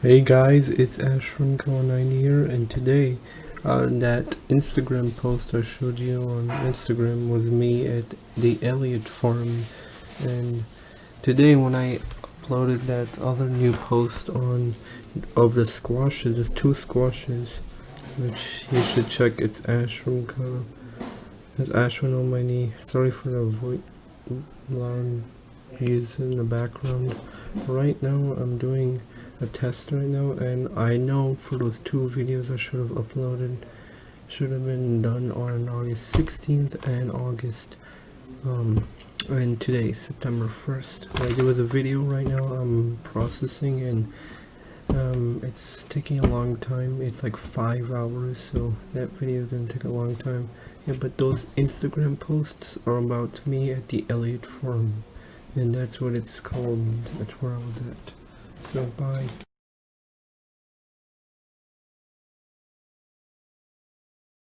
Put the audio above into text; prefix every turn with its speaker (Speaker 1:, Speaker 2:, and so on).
Speaker 1: Hey guys, it's Ash from Ashram9 here, and today, uh, that Instagram post I showed you on Instagram was me at the Elliott Farm, and today when I uploaded that other new post on of the squashes, the two squashes, which you should check. It's Ash from Core, It's Ashram on my knee. Sorry for the voice alarm use in the background. Right now, I'm doing a test right now, and I know for those two videos I should have uploaded, should have been done on August 16th and August um and today september 1st like there was a video right now i'm processing and it's taking a long time. It's like five hours so that video is gonna take a long time. Yeah but those instagram posts are about me at the elliott farm and that's what it's called. That's where i was at. So bye